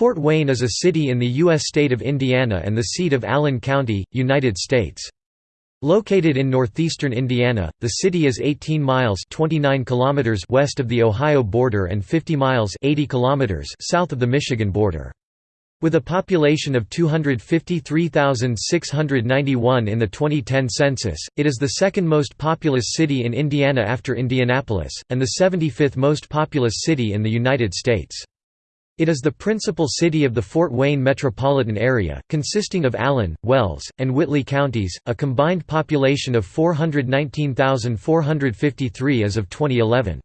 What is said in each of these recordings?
Fort Wayne is a city in the U.S. state of Indiana and the seat of Allen County, United States. Located in northeastern Indiana, the city is 18 miles 29 kilometers west of the Ohio border and 50 miles 80 kilometers south of the Michigan border. With a population of 253,691 in the 2010 census, it is the second most populous city in Indiana after Indianapolis, and the 75th most populous city in the United States. It is the principal city of the Fort Wayne metropolitan area, consisting of Allen, Wells, and Whitley counties, a combined population of 419,453 as of 2011.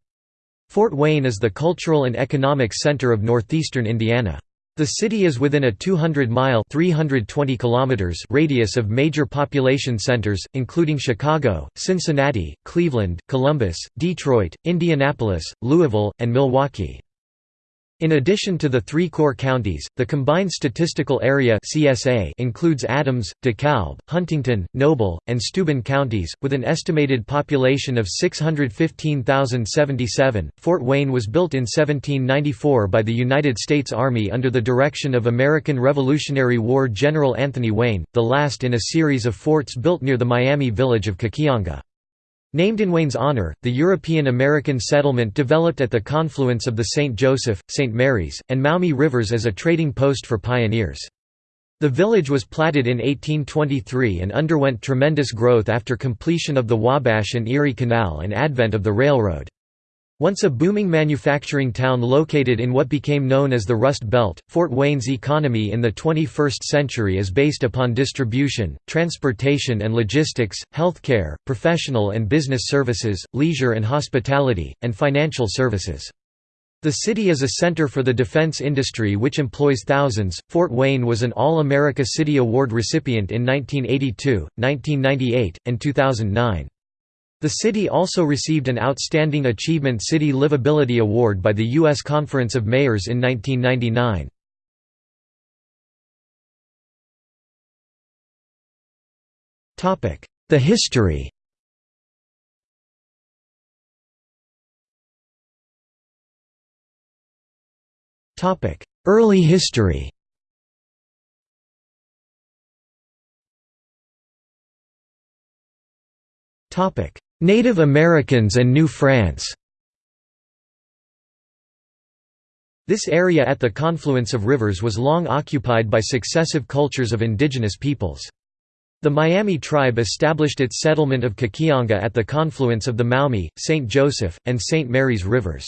Fort Wayne is the cultural and economic center of northeastern Indiana. The city is within a 200-mile (320 kilometers) radius of major population centers, including Chicago, Cincinnati, Cleveland, Columbus, Detroit, Indianapolis, Louisville, and Milwaukee. In addition to the three core counties, the combined statistical area (CSA) includes Adams, DeKalb, Huntington, Noble, and Steuben counties, with an estimated population of 615,077. Fort Wayne was built in 1794 by the United States Army under the direction of American Revolutionary War General Anthony Wayne, the last in a series of forts built near the Miami village of Kekionga. Named in Wayne's honor, the European-American settlement developed at the confluence of the St. Joseph, St. Mary's, and Maumee rivers as a trading post for pioneers. The village was platted in 1823 and underwent tremendous growth after completion of the Wabash and Erie Canal and advent of the railroad. Once a booming manufacturing town located in what became known as the Rust Belt, Fort Wayne's economy in the 21st century is based upon distribution, transportation and logistics, healthcare, professional and business services, leisure and hospitality, and financial services. The city is a center for the defense industry which employs thousands. Fort Wayne was an All America City Award recipient in 1982, 1998, and 2009. The city also received an Outstanding Achievement City Livability Award by the U.S. Conference of Mayors in 1999. The history Early history Native Americans and New France This area at the confluence of rivers was long occupied by successive cultures of indigenous peoples. The Miami tribe established its settlement of Kekionga at the confluence of the Maumee, St. Joseph, and St. Mary's rivers.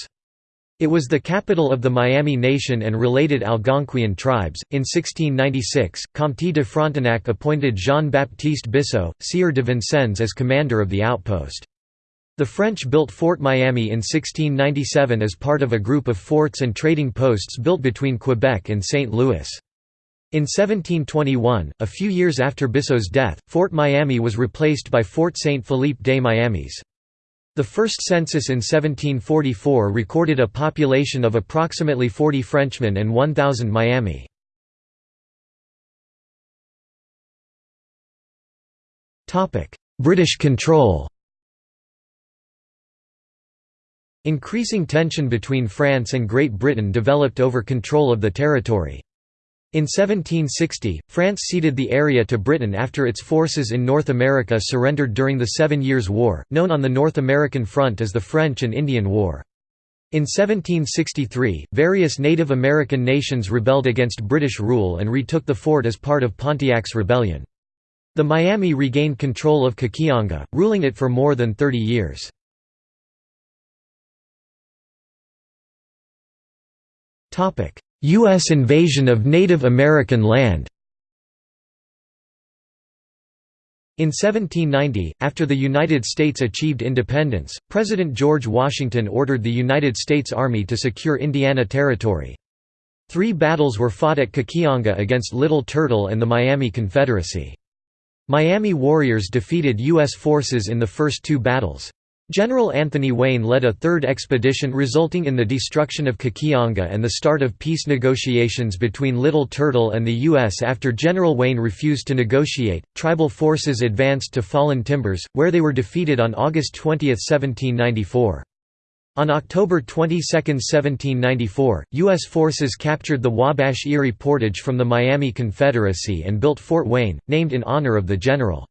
It was the capital of the Miami Nation and related Algonquian tribes. In 1696, Comte de Frontenac appointed Jean-Baptiste Bissot, Sieur de Vincennes as commander of the outpost. The French built Fort Miami in 1697 as part of a group of forts and trading posts built between Quebec and St. Louis. In 1721, a few years after Bissot's death, Fort Miami was replaced by Fort Saint Philippe des Miamis. The first census in 1744 recorded a population of approximately 40 Frenchmen and 1,000 Miami. British control Increasing tension between France and Great Britain developed over control of the territory. In 1760, France ceded the area to Britain after its forces in North America surrendered during the Seven Years' War, known on the North American front as the French and Indian War. In 1763, various Native American nations rebelled against British rule and retook the fort as part of Pontiac's rebellion. The Miami regained control of Kekionga, ruling it for more than 30 years. U.S. invasion of Native American land In 1790, after the United States achieved independence, President George Washington ordered the United States Army to secure Indiana Territory. Three battles were fought at Kekionga against Little Turtle and the Miami Confederacy. Miami warriors defeated U.S. forces in the first two battles. General Anthony Wayne led a third expedition resulting in the destruction of Kekionga and the start of peace negotiations between Little Turtle and the U.S. After General Wayne refused to negotiate, tribal forces advanced to Fallen Timbers, where they were defeated on August 20, 1794. On October 22, 1794, U.S. forces captured the Wabash Erie Portage from the Miami Confederacy and built Fort Wayne, named in honor of the general.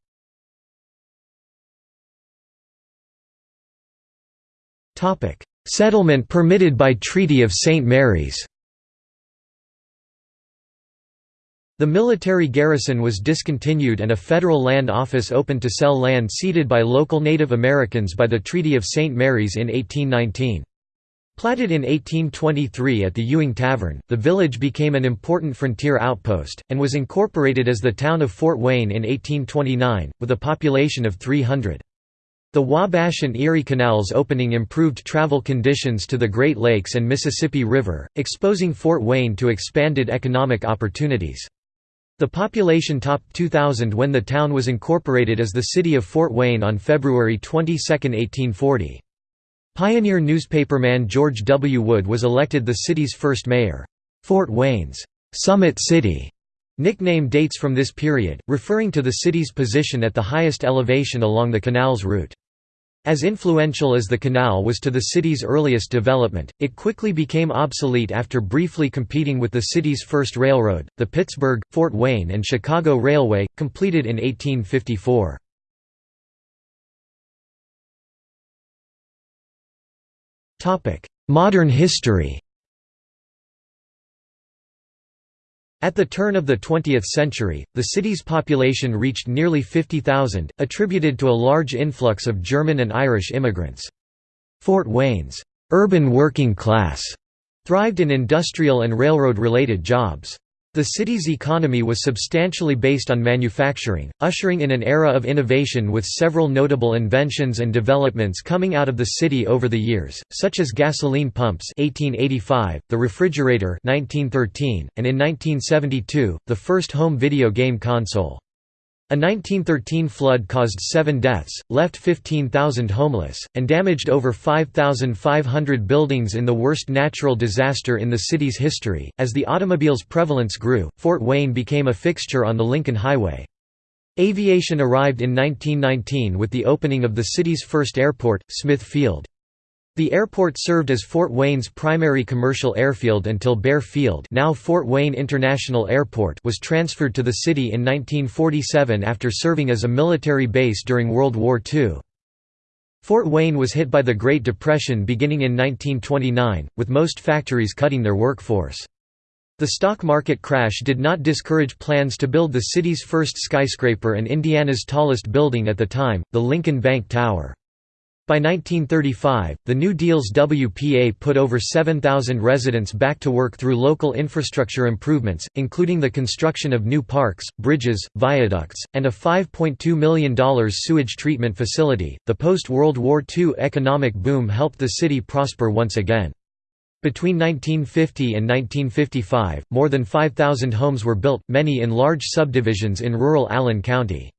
Settlement permitted by Treaty of St. Mary's The military garrison was discontinued and a federal land office opened to sell land ceded by local Native Americans by the Treaty of St. Mary's in 1819. Platted in 1823 at the Ewing Tavern, the village became an important frontier outpost, and was incorporated as the town of Fort Wayne in 1829, with a population of 300. The Wabash and Erie Canals opening improved travel conditions to the Great Lakes and Mississippi River, exposing Fort Wayne to expanded economic opportunities. The population topped 2,000 when the town was incorporated as the city of Fort Wayne on February 22, 1840. Pioneer newspaperman George W. Wood was elected the city's first mayor. Fort Wayne's Summit City nickname dates from this period, referring to the city's position at the highest elevation along the canal's route. As influential as the canal was to the city's earliest development, it quickly became obsolete after briefly competing with the city's first railroad, the Pittsburgh, Fort Wayne and Chicago Railway, completed in 1854. Modern history At the turn of the 20th century, the city's population reached nearly 50,000, attributed to a large influx of German and Irish immigrants. Fort Wayne's urban working class thrived in industrial and railroad-related jobs. The city's economy was substantially based on manufacturing, ushering in an era of innovation with several notable inventions and developments coming out of the city over the years, such as gasoline pumps 1885, the refrigerator 1913, and in 1972, the first home video game console. A 1913 flood caused seven deaths, left 15,000 homeless, and damaged over 5,500 buildings in the worst natural disaster in the city's history. As the automobile's prevalence grew, Fort Wayne became a fixture on the Lincoln Highway. Aviation arrived in 1919 with the opening of the city's first airport, Smith Field. The airport served as Fort Wayne's primary commercial airfield until Bear Field now Fort Wayne International Airport was transferred to the city in 1947 after serving as a military base during World War II. Fort Wayne was hit by the Great Depression beginning in 1929, with most factories cutting their workforce. The stock market crash did not discourage plans to build the city's first skyscraper and Indiana's tallest building at the time, the Lincoln Bank Tower. By 1935, the New Deal's WPA put over 7,000 residents back to work through local infrastructure improvements, including the construction of new parks, bridges, viaducts, and a $5.2 million sewage treatment facility. The post World War II economic boom helped the city prosper once again. Between 1950 and 1955, more than 5,000 homes were built, many in large subdivisions in rural Allen County.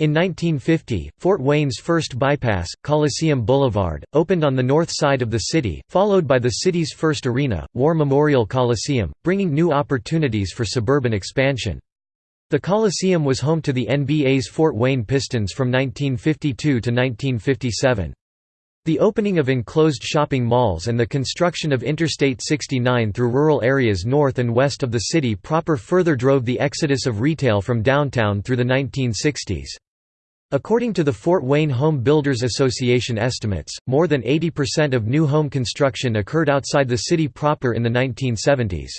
In 1950, Fort Wayne's first bypass, Coliseum Boulevard, opened on the north side of the city, followed by the city's first arena, War Memorial Coliseum, bringing new opportunities for suburban expansion. The Coliseum was home to the NBA's Fort Wayne Pistons from 1952 to 1957. The opening of enclosed shopping malls and the construction of Interstate 69 through rural areas north and west of the city proper further drove the exodus of retail from downtown through the 1960s. According to the Fort Wayne Home Builders Association estimates, more than 80% of new home construction occurred outside the city proper in the 1970s.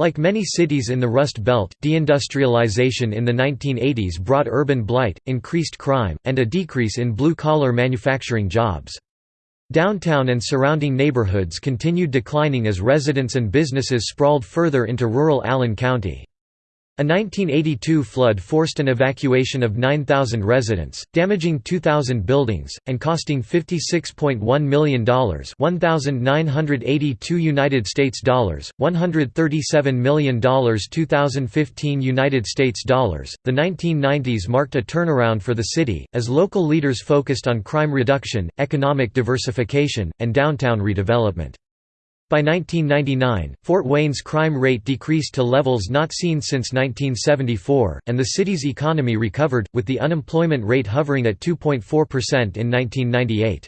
Like many cities in the Rust Belt, deindustrialization in the 1980s brought urban blight, increased crime, and a decrease in blue-collar manufacturing jobs. Downtown and surrounding neighborhoods continued declining as residents and businesses sprawled further into rural Allen County. A 1982 flood forced an evacuation of 9,000 residents, damaging 2,000 buildings, and costing $56.1 million 1,982 United States dollars, $137 million 2015 United States dollars. The 1990s marked a turnaround for the city, as local leaders focused on crime reduction, economic diversification, and downtown redevelopment. By 1999, Fort Wayne's crime rate decreased to levels not seen since 1974, and the city's economy recovered, with the unemployment rate hovering at 2.4% in 1998.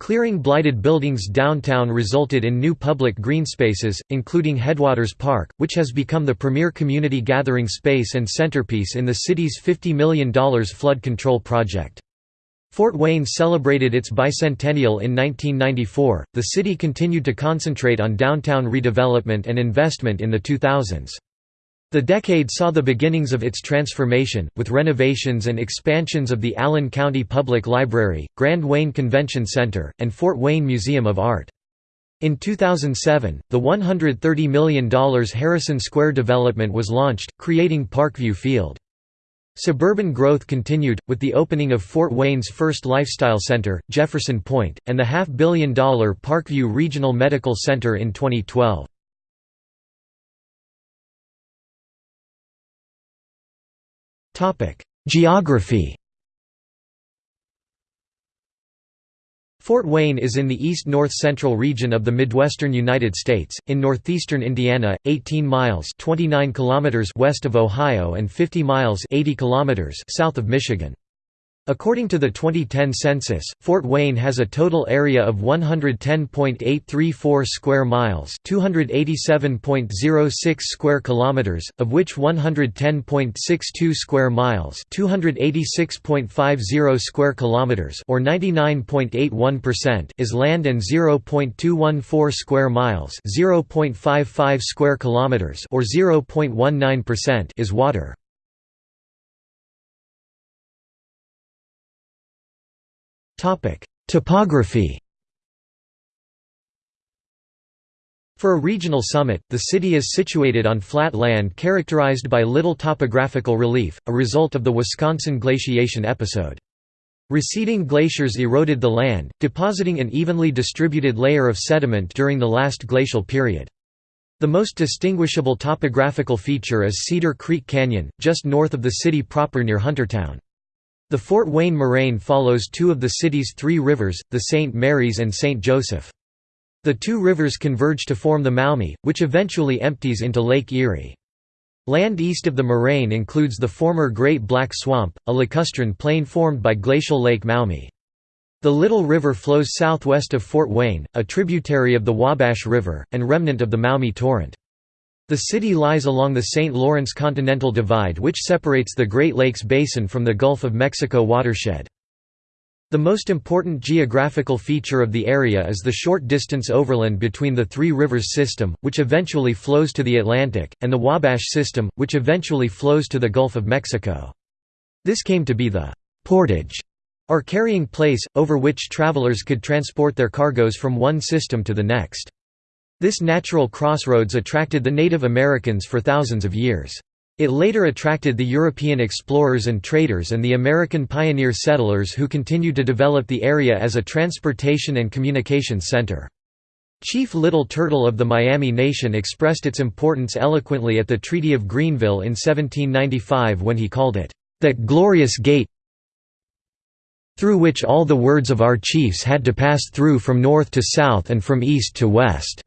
Clearing blighted buildings downtown resulted in new public green spaces, including Headwaters Park, which has become the premier community gathering space and centerpiece in the city's $50 million flood control project. Fort Wayne celebrated its bicentennial in 1994. The city continued to concentrate on downtown redevelopment and investment in the 2000s. The decade saw the beginnings of its transformation, with renovations and expansions of the Allen County Public Library, Grand Wayne Convention Center, and Fort Wayne Museum of Art. In 2007, the $130 million Harrison Square development was launched, creating Parkview Field. Suburban growth continued, with the opening of Fort Wayne's first lifestyle center, Jefferson Point, and the half-billion dollar Parkview Regional Medical Center in 2012. Geography Fort Wayne is in the east-north-central region of the Midwestern United States, in northeastern Indiana, 18 miles 29 kilometers west of Ohio and 50 miles 80 kilometers south of Michigan. According to the 2010 census, Fort Wayne has a total area of 110.834 square miles, 287.06 square kilometers, of which 110.62 square miles, 286.50 square kilometers, or 99.81% is land and 0.214 square miles, 0.55 square kilometers, or 0.19% is water. Topography For a regional summit, the city is situated on flat land characterized by little topographical relief, a result of the Wisconsin glaciation episode. Receding glaciers eroded the land, depositing an evenly distributed layer of sediment during the last glacial period. The most distinguishable topographical feature is Cedar Creek Canyon, just north of the city proper near Huntertown. The Fort Wayne moraine follows two of the city's three rivers, the St. Mary's and St. Joseph. The two rivers converge to form the Maumee, which eventually empties into Lake Erie. Land east of the moraine includes the former Great Black Swamp, a lacustrine plain formed by glacial Lake Maumee. The Little River flows southwest of Fort Wayne, a tributary of the Wabash River, and remnant of the Maumee Torrent. The city lies along the St. Lawrence Continental Divide which separates the Great Lakes Basin from the Gulf of Mexico watershed. The most important geographical feature of the area is the short distance overland between the Three Rivers system, which eventually flows to the Atlantic, and the Wabash system, which eventually flows to the Gulf of Mexico. This came to be the «portage» or carrying place, over which travelers could transport their cargoes from one system to the next. This natural crossroads attracted the Native Americans for thousands of years. It later attracted the European explorers and traders and the American pioneer settlers who continued to develop the area as a transportation and communications center. Chief Little Turtle of the Miami Nation expressed its importance eloquently at the Treaty of Greenville in 1795 when he called it, "...that glorious gate through which all the words of our chiefs had to pass through from north to south and from east to west."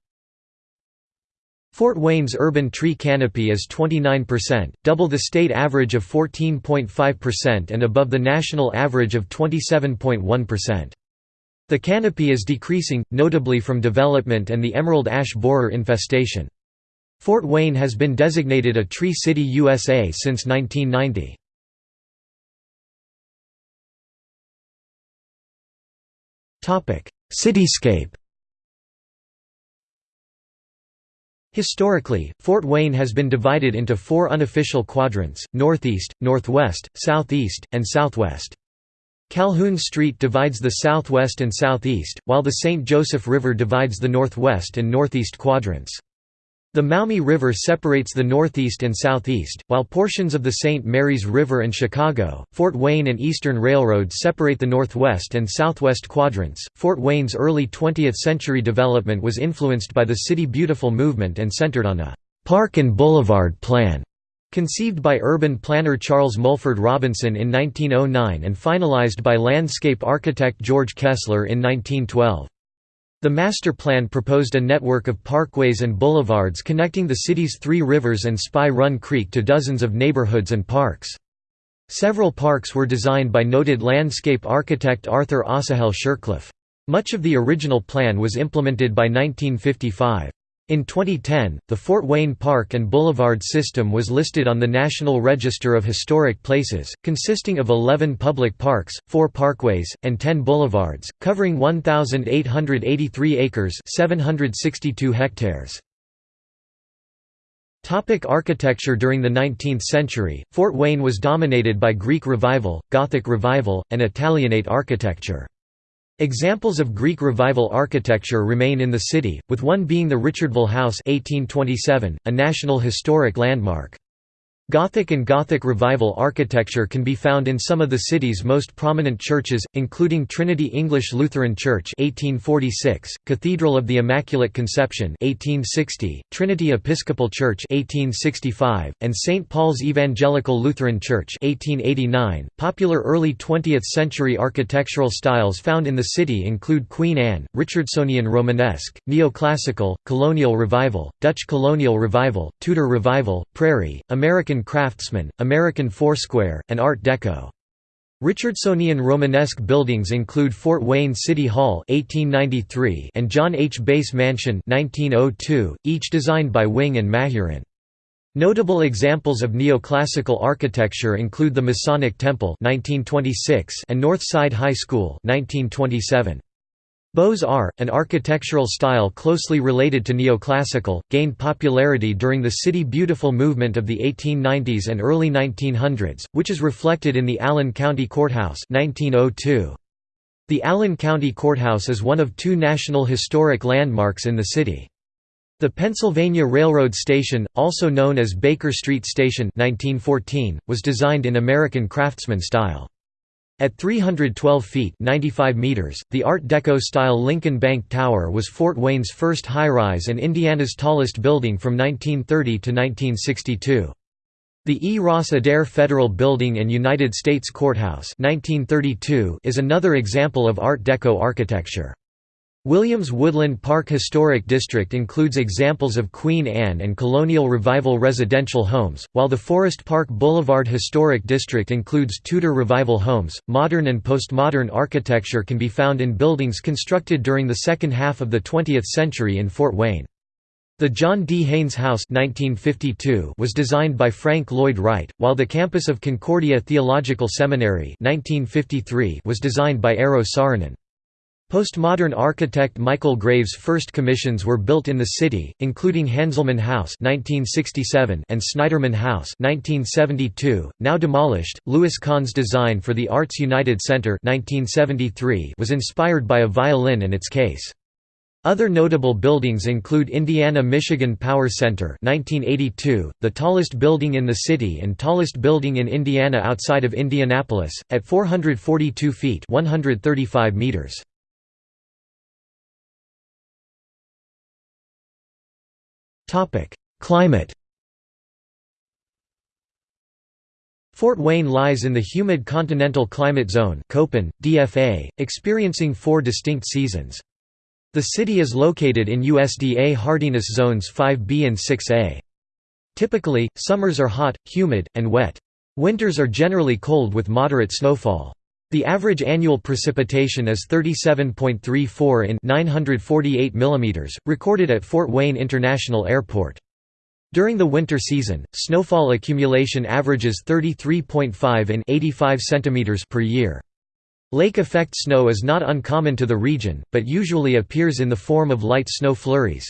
Fort Wayne's urban tree canopy is 29%, double the state average of 14.5% and above the national average of 27.1%. The canopy is decreasing, notably from development and the emerald ash borer infestation. Fort Wayne has been designated a Tree City USA since 1990. Cityscape Historically, Fort Wayne has been divided into four unofficial quadrants, northeast, northwest, southeast, and southwest. Calhoun Street divides the southwest and southeast, while the St. Joseph River divides the northwest and northeast quadrants. The Maumee River separates the northeast and southeast, while portions of the St. Mary's River and Chicago, Fort Wayne and Eastern Railroad separate the northwest and southwest quadrants. Fort Wayne's early 20th century development was influenced by the City Beautiful movement and centered on a park and boulevard plan conceived by urban planner Charles Mulford Robinson in 1909 and finalized by landscape architect George Kessler in 1912. The master plan proposed a network of parkways and boulevards connecting the city's three rivers and Spy Run Creek to dozens of neighborhoods and parks. Several parks were designed by noted landscape architect Arthur Asahel Shurcliff. Much of the original plan was implemented by 1955. In 2010, the Fort Wayne Park and Boulevard system was listed on the National Register of Historic Places, consisting of 11 public parks, 4 parkways, and 10 boulevards, covering 1,883 acres 762 hectares. Topic architecture During the 19th century, Fort Wayne was dominated by Greek Revival, Gothic Revival, and Italianate architecture. Examples of Greek Revival architecture remain in the city, with one being the Richardville House 1827, a National Historic Landmark. Gothic and Gothic Revival architecture can be found in some of the city's most prominent churches, including Trinity English Lutheran Church 1846, Cathedral of the Immaculate Conception 1860, Trinity Episcopal Church 1865, and St. Paul's Evangelical Lutheran Church 1889. .Popular early 20th-century architectural styles found in the city include Queen Anne, Richardsonian Romanesque, Neoclassical, Colonial Revival, Dutch Colonial Revival, Tudor Revival, Prairie, American Craftsman, American Foursquare, and Art Deco. Richardsonian Romanesque buildings include Fort Wayne City Hall (1893) and John H. Bass Mansion (1902), each designed by Wing and Mahurin. Notable examples of neoclassical architecture include the Masonic Temple (1926) and North Side High School (1927). Beaux-Arts, an architectural style closely related to neoclassical, gained popularity during the City Beautiful movement of the 1890s and early 1900s, which is reflected in the Allen County Courthouse 1902. The Allen County Courthouse is one of two National Historic Landmarks in the city. The Pennsylvania Railroad Station, also known as Baker Street Station 1914, was designed in American Craftsman style. At 312 feet 95 meters, the Art Deco-style Lincoln Bank Tower was Fort Wayne's first high-rise and Indiana's tallest building from 1930 to 1962. The E. Ross Adair Federal Building and United States Courthouse 1932 is another example of Art Deco architecture. Williams Woodland Park Historic District includes examples of Queen Anne and Colonial Revival residential homes, while the Forest Park Boulevard Historic District includes Tudor Revival homes. Modern and postmodern architecture can be found in buildings constructed during the second half of the 20th century in Fort Wayne. The John D. Haynes House 1952 was designed by Frank Lloyd Wright, while the campus of Concordia Theological Seminary 1953 was designed by Eero Saarinen. Postmodern architect Michael Graves' first commissions were built in the city, including Hanselmann House (1967) and Snyderman House (1972), now demolished. Louis Kahn's design for the Arts United Center (1973) was inspired by a violin and its case. Other notable buildings include Indiana-Michigan Power Center 1982, the tallest building in the city and tallest building in Indiana outside of Indianapolis, at 442 feet 135 meters. Climate Fort Wayne lies in the humid continental climate zone Köppen, DFA, experiencing four distinct seasons. The city is located in USDA hardiness zones 5B and 6A. Typically, summers are hot, humid, and wet. Winters are generally cold with moderate snowfall. The average annual precipitation is 37.34 in 948 mm, recorded at Fort Wayne International Airport. During the winter season, snowfall accumulation averages 33.5 in 85 cm per year. Lake effect snow is not uncommon to the region, but usually appears in the form of light snow flurries.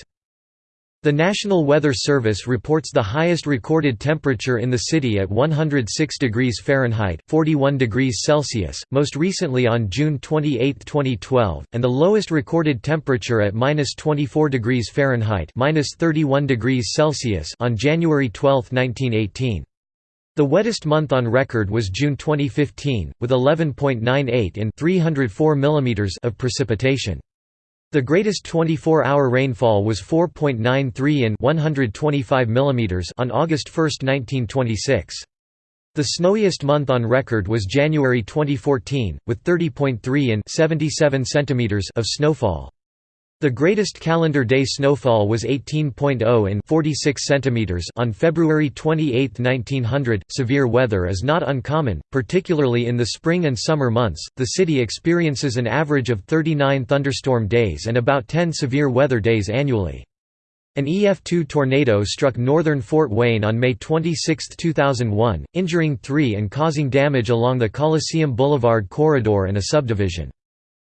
The National Weather Service reports the highest recorded temperature in the city at 106 degrees Fahrenheit 41 degrees Celsius, most recently on June 28, 2012, and the lowest recorded temperature at minus 24 degrees Fahrenheit minus 31 degrees Celsius on January 12, 1918. The wettest month on record was June 2015, with 11.98 in 304 mm of precipitation. The greatest 24-hour rainfall was 4.93 in 125 mm on August 1, 1926. The snowiest month on record was January 2014, with 30.3 in 77 cm of snowfall. The greatest calendar day snowfall was 18.0 in 46 centimeters on February 28, 1900. Severe weather is not uncommon, particularly in the spring and summer months. The city experiences an average of 39 thunderstorm days and about 10 severe weather days annually. An EF2 tornado struck northern Fort Wayne on May 26, 2001, injuring three and causing damage along the Coliseum Boulevard corridor and a subdivision.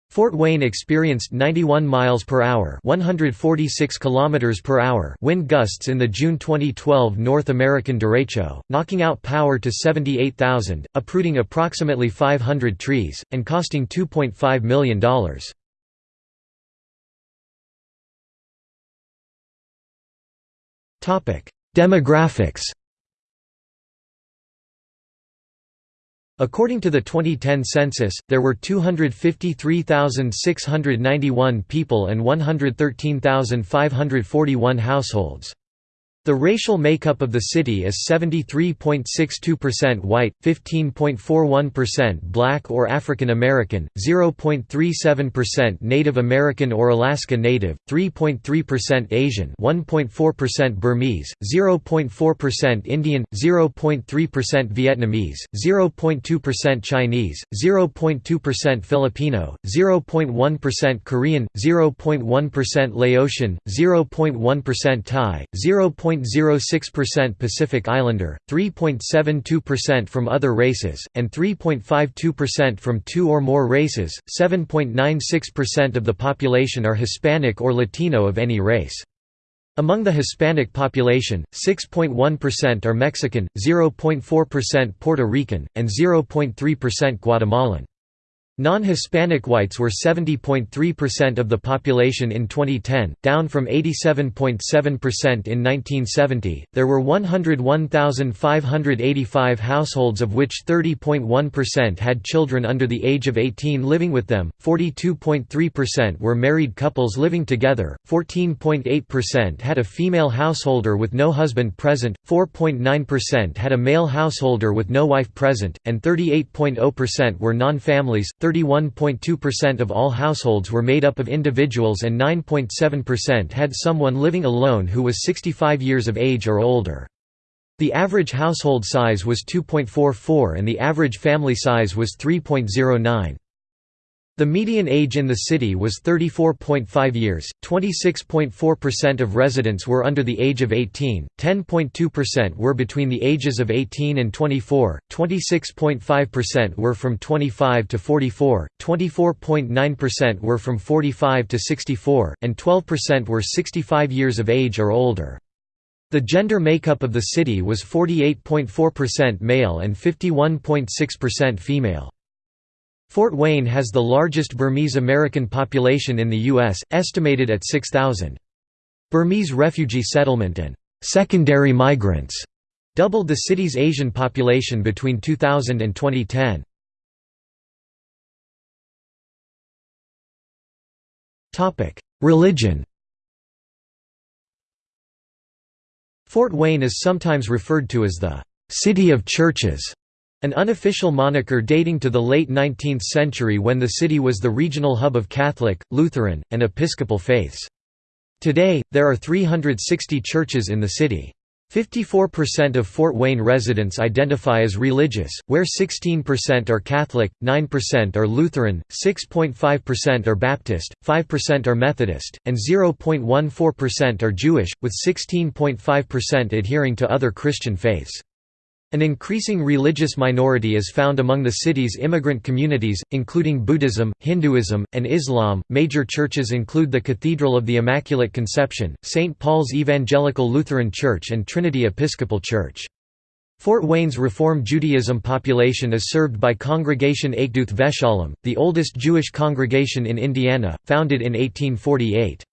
Fort Wayne experienced 91 miles per hour, 146 kilometers per hour wind gusts in the June 2012 North American derecho, knocking out power to 78,000, uprooting approximately 500 trees and costing $2.5 million. Topic: Demographics According to the 2010 census, there were 253,691 people and 113,541 households. The racial makeup of the city is 73.62% white, 15.41% black or African American, 0.37% Native American or Alaska Native, 3.3% Asian, 1.4% Burmese, 0.4% Indian, 0.3% Vietnamese, 0.2% Chinese, 0.2% Filipino, 0.1% Korean, 0.1% Laotian, 0.1% Thai, 0. 3.06% Pacific Islander, 3.72% from other races, and 3.52% from two or more races. 7.96% of the population are Hispanic or Latino of any race. Among the Hispanic population, 6.1% are Mexican, 0.4% Puerto Rican, and 0.3% Guatemalan. Non-Hispanic whites were 70.3% of the population in 2010, down from 87.7% in 1970. There were 101,585 households of which 30.1% had children under the age of 18 living with them, 42.3% were married couples living together, 14.8% had a female householder with no husband present, 4.9% had a male householder with no wife present, and 38.0% were non-families. 31.2% of all households were made up of individuals and 9.7% had someone living alone who was 65 years of age or older. The average household size was 2.44 and the average family size was 3.09. The median age in the city was 34.5 years, 26.4% of residents were under the age of 18, 10.2% were between the ages of 18 and 24, 26.5% were from 25 to 44, 24.9% were from 45 to 64, and 12% were 65 years of age or older. The gender makeup of the city was 48.4% male and 51.6% female. Fort Wayne has the largest Burmese American population in the U.S., estimated at 6,000. Burmese refugee settlement and «secondary migrants» doubled the city's Asian population between 2000 and 2010. Religion Fort Wayne is sometimes referred to as the «City of Churches» An unofficial moniker dating to the late 19th century when the city was the regional hub of Catholic, Lutheran, and Episcopal faiths. Today, there are 360 churches in the city. 54% of Fort Wayne residents identify as religious, where 16% are Catholic, 9% are Lutheran, 6.5% are Baptist, 5% are Methodist, and 0.14% are Jewish, with 16.5% adhering to other Christian faiths. An increasing religious minority is found among the city's immigrant communities, including Buddhism, Hinduism, and Islam. Major churches include the Cathedral of the Immaculate Conception, St. Paul's Evangelical Lutheran Church, and Trinity Episcopal Church. Fort Wayne's Reform Judaism population is served by Congregation Achduth Vesholom, the oldest Jewish congregation in Indiana, founded in 1848.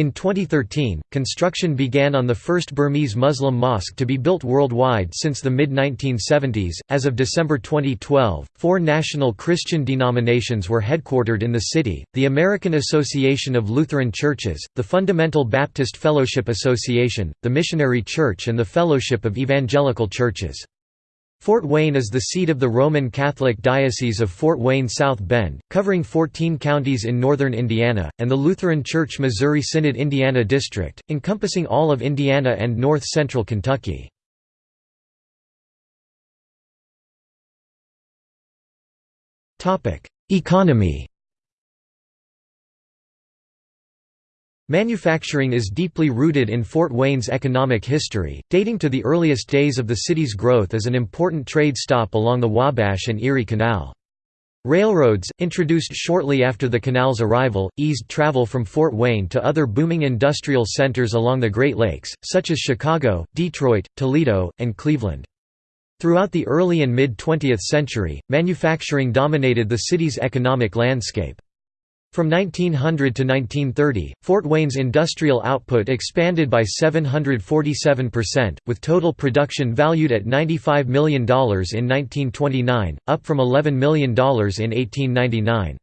In 2013, construction began on the first Burmese Muslim mosque to be built worldwide since the mid 1970s. As of December 2012, four national Christian denominations were headquartered in the city the American Association of Lutheran Churches, the Fundamental Baptist Fellowship Association, the Missionary Church, and the Fellowship of Evangelical Churches. Fort Wayne is the seat of the Roman Catholic Diocese of Fort Wayne-South Bend, covering 14 counties in northern Indiana, and the Lutheran Church Missouri Synod Indiana District, encompassing all of Indiana and north-central Kentucky. Economy Manufacturing is deeply rooted in Fort Wayne's economic history, dating to the earliest days of the city's growth as an important trade stop along the Wabash and Erie Canal. Railroads, introduced shortly after the canal's arrival, eased travel from Fort Wayne to other booming industrial centers along the Great Lakes, such as Chicago, Detroit, Toledo, and Cleveland. Throughout the early and mid-20th century, manufacturing dominated the city's economic landscape. From 1900 to 1930, Fort Wayne's industrial output expanded by 747%, with total production valued at $95 million in 1929, up from $11 million in 1899.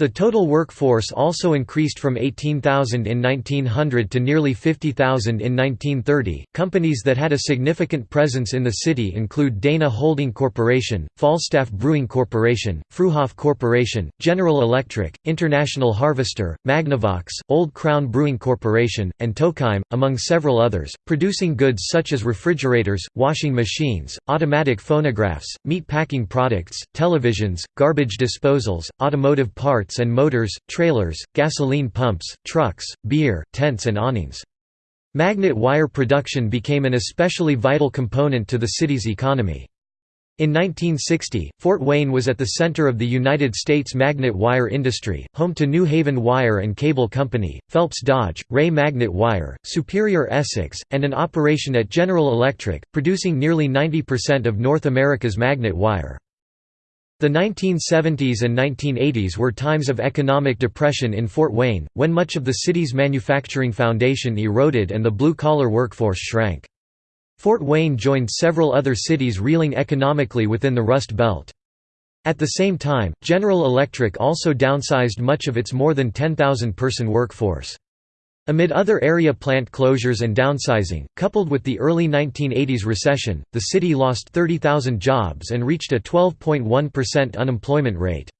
The total workforce also increased from 18,000 in 1900 to nearly 50,000 in 1930. Companies that had a significant presence in the city include Dana Holding Corporation, Falstaff Brewing Corporation, Fruehauf Corporation, General Electric, International Harvester, Magnavox, Old Crown Brewing Corporation, and Tokheim, among several others, producing goods such as refrigerators, washing machines, automatic phonographs, meat packing products, televisions, garbage disposals, automotive parts and motors, trailers, gasoline pumps, trucks, beer, tents and awnings. Magnet wire production became an especially vital component to the city's economy. In 1960, Fort Wayne was at the center of the United States magnet wire industry, home to New Haven Wire and Cable Company, Phelps Dodge, Ray Magnet Wire, Superior Essex, and an operation at General Electric, producing nearly 90% of North America's magnet wire. The 1970s and 1980s were times of economic depression in Fort Wayne, when much of the city's manufacturing foundation eroded and the blue-collar workforce shrank. Fort Wayne joined several other cities reeling economically within the Rust Belt. At the same time, General Electric also downsized much of its more than 10,000-person workforce. Amid other area plant closures and downsizing, coupled with the early 1980s recession, the city lost 30,000 jobs and reached a 12.1% unemployment rate.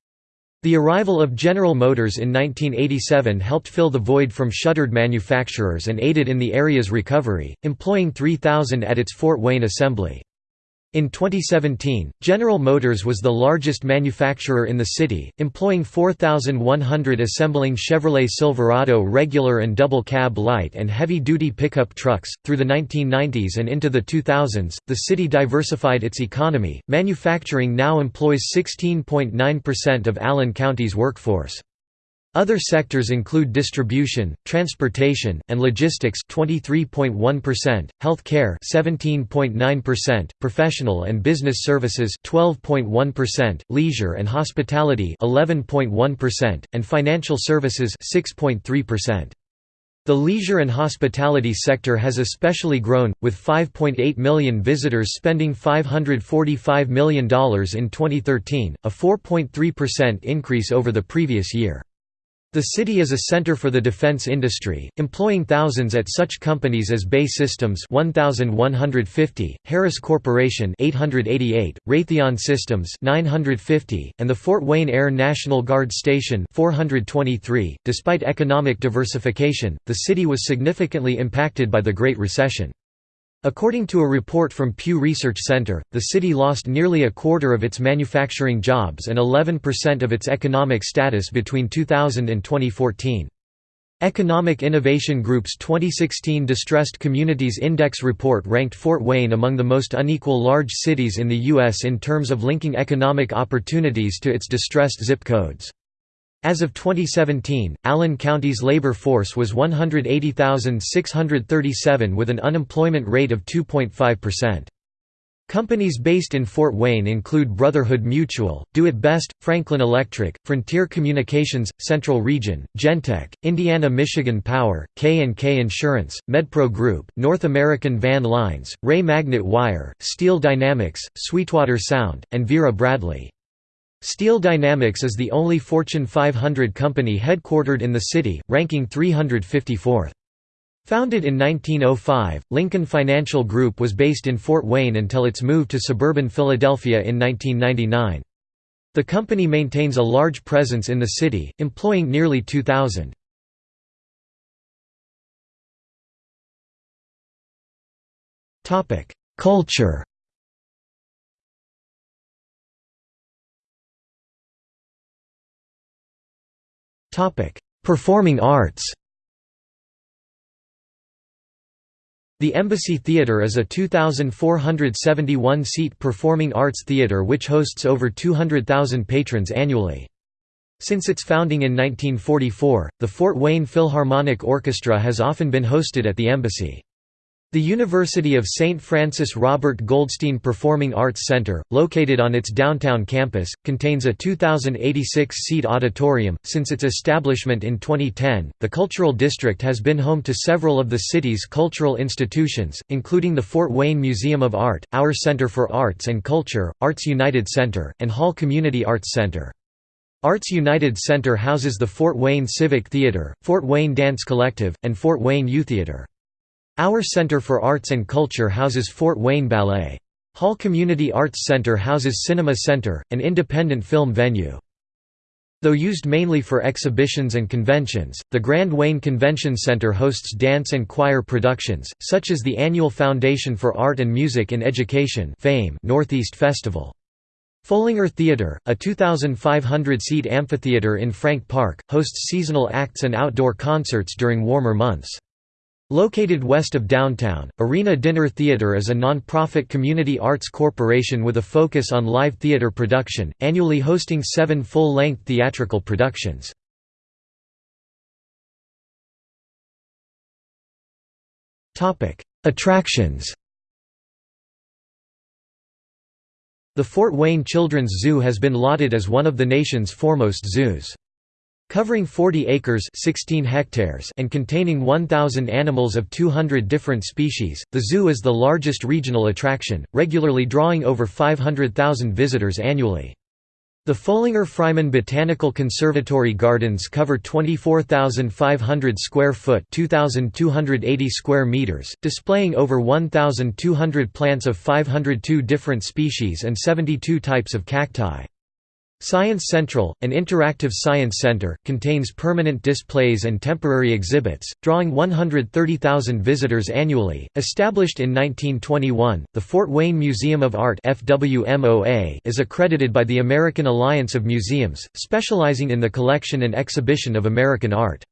The arrival of General Motors in 1987 helped fill the void from shuttered manufacturers and aided in the area's recovery, employing 3,000 at its Fort Wayne assembly. In 2017, General Motors was the largest manufacturer in the city, employing 4,100 assembling Chevrolet Silverado regular and double cab light and heavy duty pickup trucks. Through the 1990s and into the 2000s, the city diversified its economy. Manufacturing now employs 16.9% of Allen County's workforce. Other sectors include distribution, transportation, and logistics 23.1%, health care 17.9%, professional and business services 12.1%, leisure and hospitality 11.1%, and financial services 6.3%. The leisure and hospitality sector has especially grown, with 5.8 million visitors spending $545 million in 2013, a 4.3% increase over the previous year. The city is a center for the defense industry, employing thousands at such companies as BAE Systems 1150, Harris Corporation 888, Raytheon Systems 950, and the Fort Wayne Air National Guard Station 423. Despite economic diversification, the city was significantly impacted by the Great Recession. According to a report from Pew Research Center, the city lost nearly a quarter of its manufacturing jobs and 11% of its economic status between 2000 and 2014. Economic Innovation Group's 2016 Distressed Communities Index report ranked Fort Wayne among the most unequal large cities in the U.S. in terms of linking economic opportunities to its distressed zip codes. As of 2017, Allen County's labor force was 180,637 with an unemployment rate of 2.5%. Companies based in Fort Wayne include Brotherhood Mutual, Do It Best, Franklin Electric, Frontier Communications, Central Region, Genteq, Indiana-Michigan Power, K&K Insurance, MedPro Group, North American Van Lines, Ray Magnet Wire, Steel Dynamics, Sweetwater Sound, and Vera Bradley. Steel Dynamics is the only Fortune 500 company headquartered in the city, ranking 354th. Founded in 1905, Lincoln Financial Group was based in Fort Wayne until its move to suburban Philadelphia in 1999. The company maintains a large presence in the city, employing nearly 2,000. Culture Performing arts The Embassy Theatre is a 2,471-seat performing arts theatre which hosts over 200,000 patrons annually. Since its founding in 1944, the Fort Wayne Philharmonic Orchestra has often been hosted at the Embassy. The University of St. Francis Robert Goldstein Performing Arts Center, located on its downtown campus, contains a 2,086-seat auditorium. Since its establishment in 2010, the Cultural District has been home to several of the city's cultural institutions, including the Fort Wayne Museum of Art, Our Center for Arts and Culture, Arts United Center, and Hall Community Arts Center. Arts United Center houses the Fort Wayne Civic Theater, Fort Wayne Dance Collective, and Fort Wayne Youtheatre. Our Center for Arts and Culture houses Fort Wayne Ballet. Hall Community Arts Center houses Cinema Center, an independent film venue. Though used mainly for exhibitions and conventions, the Grand Wayne Convention Center hosts dance and choir productions, such as the annual Foundation for Art and Music in Education Fame Northeast Festival. Foellinger Theater, a 2,500-seat amphitheater in Frank Park, hosts seasonal acts and outdoor concerts during warmer months. Located west of downtown, Arena Dinner Theatre is a non-profit community arts corporation with a focus on live theatre production, annually hosting seven full-length theatrical productions. Attractions The Fort Wayne Children's Zoo has been lauded as one of the nation's foremost zoos. Covering 40 acres 16 hectares and containing 1,000 animals of 200 different species, the zoo is the largest regional attraction, regularly drawing over 500,000 visitors annually. The Foellinger-Freimann Botanical Conservatory gardens cover 24,500 square foot 2,280 square meters, displaying over 1,200 plants of 502 different species and 72 types of cacti. Science Central, an interactive science center, contains permanent displays and temporary exhibits, drawing 130,000 visitors annually. Established in 1921, the Fort Wayne Museum of Art (FWMOA) is accredited by the American Alliance of Museums, specializing in the collection and exhibition of American art.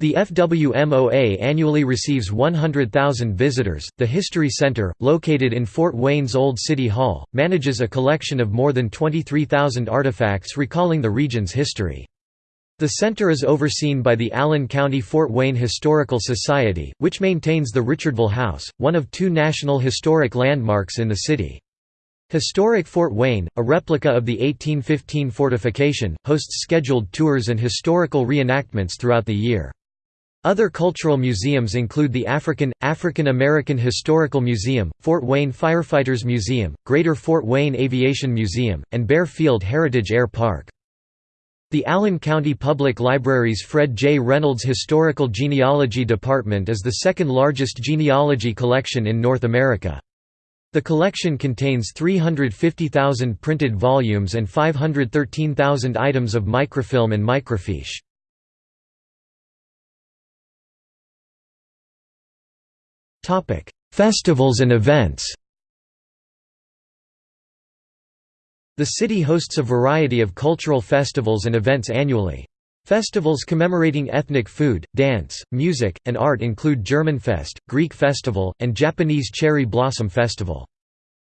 The FWMOA annually receives 100,000 visitors. The History Center, located in Fort Wayne's Old City Hall, manages a collection of more than 23,000 artifacts recalling the region's history. The center is overseen by the Allen County Fort Wayne Historical Society, which maintains the Richardville House, one of two National Historic Landmarks in the city. Historic Fort Wayne, a replica of the 1815 fortification, hosts scheduled tours and historical reenactments throughout the year. Other cultural museums include the African, African American Historical Museum, Fort Wayne Firefighters Museum, Greater Fort Wayne Aviation Museum, and Baer Field Heritage Air Park. The Allen County Public Library's Fred J. Reynolds Historical Genealogy Department is the second largest genealogy collection in North America. The collection contains 350,000 printed volumes and 513,000 items of microfilm and microfiche. Topic: Festivals and events. The city hosts a variety of cultural festivals and events annually. Festivals commemorating ethnic food, dance, music, and art include Germanfest, Greek Festival, and Japanese Cherry Blossom Festival.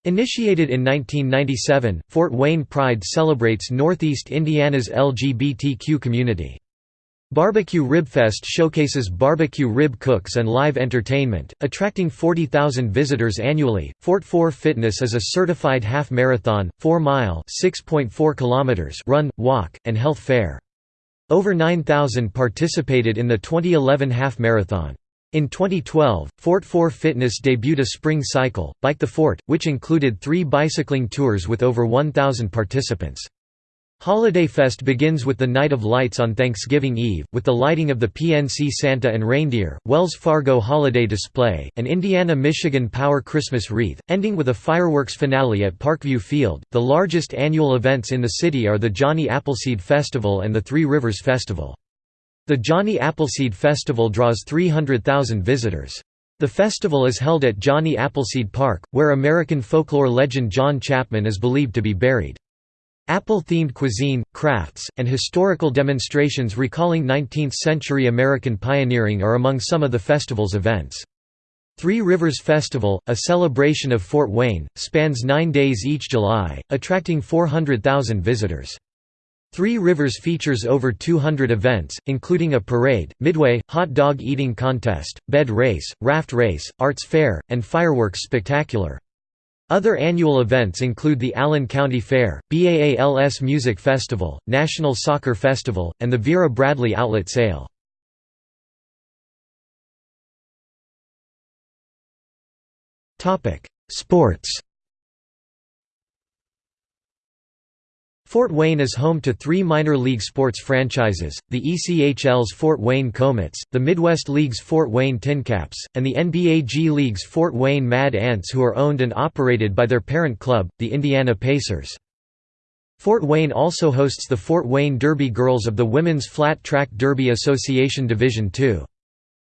Initiated in 1997, Fort Wayne Pride celebrates Northeast Indiana's LGBTQ community. Barbecue Ribfest showcases barbecue rib cooks and live entertainment, attracting 40,000 visitors annually. Fort 4 Fitness is a certified half marathon, 4 mile (6.4 kilometers) run, walk, and health fair. Over 9,000 participated in the 2011 half marathon. In 2012, Fort 4 Fitness debuted a spring cycle, Bike the Fort, which included three bicycling tours with over 1,000 participants. Holiday Fest begins with the Night of Lights on Thanksgiving Eve, with the lighting of the PNC Santa and Reindeer, Wells Fargo Holiday Display, and Indiana-Michigan Power Christmas Wreath, ending with a fireworks finale at Parkview Field. The largest annual events in the city are the Johnny Appleseed Festival and the Three Rivers Festival. The Johnny Appleseed Festival draws 300,000 visitors. The festival is held at Johnny Appleseed Park, where American folklore legend John Chapman is believed to be buried. Apple-themed cuisine, crafts, and historical demonstrations recalling 19th-century American pioneering are among some of the festival's events. Three Rivers Festival, a celebration of Fort Wayne, spans nine days each July, attracting 400,000 visitors. Three Rivers features over 200 events, including a parade, midway, hot dog eating contest, bed race, raft race, arts fair, and fireworks spectacular. Other annual events include the Allen County Fair, BAALS Music Festival, National Soccer Festival, and the Vera Bradley Outlet Sale. Sports Fort Wayne is home to three minor league sports franchises, the ECHL's Fort Wayne Komets, the Midwest League's Fort Wayne TinCaps, and the NBA G League's Fort Wayne Mad Ants who are owned and operated by their parent club, the Indiana Pacers. Fort Wayne also hosts the Fort Wayne Derby Girls of the Women's Flat Track Derby Association Division II.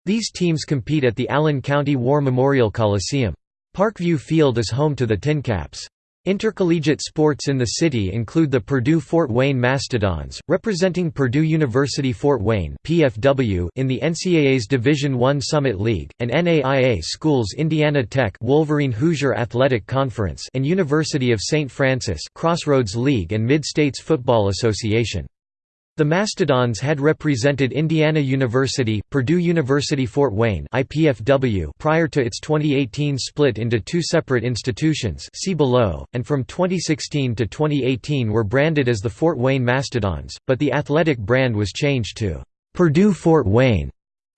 These teams compete at the Allen County War Memorial Coliseum. Parkview Field is home to the TinCaps. Intercollegiate sports in the city include the Purdue-Fort Wayne Mastodons, representing Purdue University Fort Wayne (PFW) in the NCAA's Division I Summit League, and NAIA schools Indiana Tech Wolverine Hoosier Athletic Conference and University of St. Francis Crossroads League and Mid-States Football Association. The Mastodons had represented Indiana University, Purdue University Fort Wayne IPFW prior to its 2018 split into two separate institutions see below, and from 2016 to 2018 were branded as the Fort Wayne Mastodons, but the athletic brand was changed to Purdue Fort Wayne.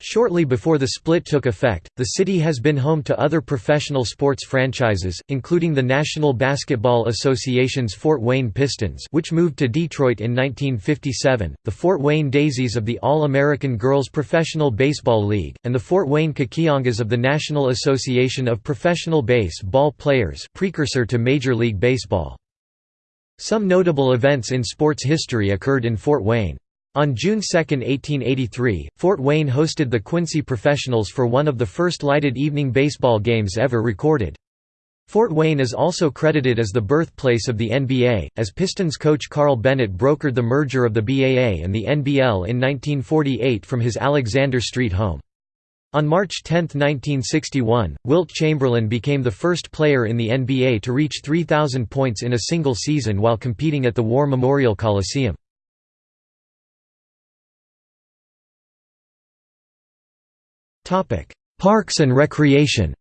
Shortly before the split took effect, the city has been home to other professional sports franchises, including the National Basketball Association's Fort Wayne Pistons which moved to Detroit in 1957, the Fort Wayne Daisies of the All-American Girls Professional Baseball League, and the Fort Wayne Kekiongas of the National Association of Professional Base-Ball Players precursor to Major League Baseball. Some notable events in sports history occurred in Fort Wayne. On June 2, 1883, Fort Wayne hosted the Quincy Professionals for one of the first lighted evening baseball games ever recorded. Fort Wayne is also credited as the birthplace of the NBA, as Pistons coach Carl Bennett brokered the merger of the BAA and the NBL in 1948 from his Alexander Street home. On March 10, 1961, Wilt Chamberlain became the first player in the NBA to reach 3,000 points in a single season while competing at the War Memorial Coliseum. Parks and recreation